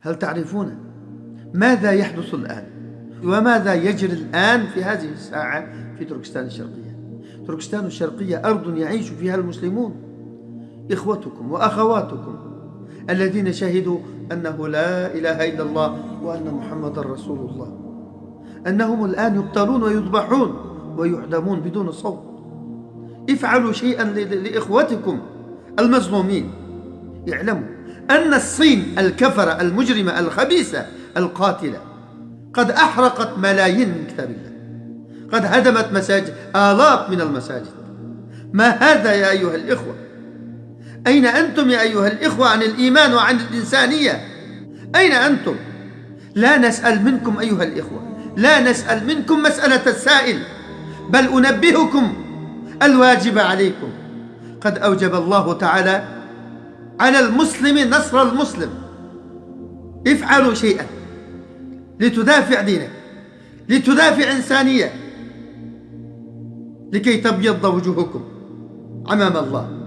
هل تعرفون ماذا يحدث الآن؟ وماذا يجري الآن في هذه الساعة في تركستان الشرقية؟ تركستان الشرقية أرض يعيش فيها المسلمون. إخوتكم وأخواتكم الذين شهدوا أنه لا إله إلا الله وأن محمد رسول الله. أنهم الآن يقتلون ويذبحون ويعدمون بدون صوت. افعلوا شيئا لإخوتكم المظلومين. اعلموا أن الصين الكفرة المجرمة الخبيثة القاتلة قد أحرقت ملايين من كتاب الله. قد هدمت مساجد آلاف من المساجد. ما هذا يا أيها الإخوة؟ أين أنتم يا أيها الإخوة عن الإيمان وعن الإنسانية؟ أين أنتم؟ لا نسأل منكم أيها الإخوة لا نسأل منكم مسألة السائل. بل أنبهكم الواجب عليكم. قد أوجب الله تعالى على المسلم نصر المسلم. افعلوا شيئا. لتدافع دينك. لتدافع إنسانية. لكي تبيض وجوهكم أمام الله.